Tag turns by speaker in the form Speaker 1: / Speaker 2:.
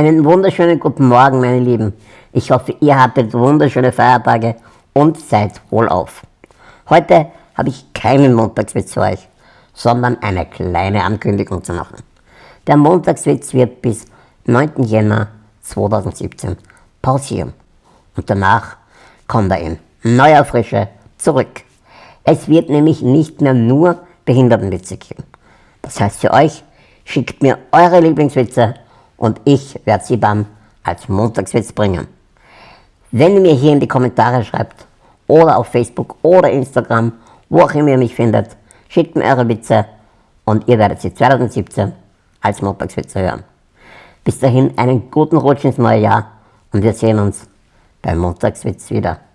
Speaker 1: Einen wunderschönen guten Morgen, meine Lieben. Ich hoffe, ihr hattet wunderschöne Feiertage und seid wohlauf. Heute habe ich keinen Montagswitz für euch, sondern eine kleine Ankündigung zu machen. Der Montagswitz wird bis 9. Jänner 2017 pausieren und danach kommt er in neuer Frische zurück. Es wird nämlich nicht mehr nur Behindertenwitze geben. Das heißt für euch, schickt mir eure Lieblingswitze und ich werde sie dann als Montagswitz bringen. Wenn ihr mir hier in die Kommentare schreibt oder auf Facebook oder Instagram, wo auch immer ihr mich findet, schickt mir eure Witze und ihr werdet sie 2017 als Montagswitze hören. Bis dahin einen guten Rutsch ins neue Jahr und wir sehen uns beim Montagswitz wieder.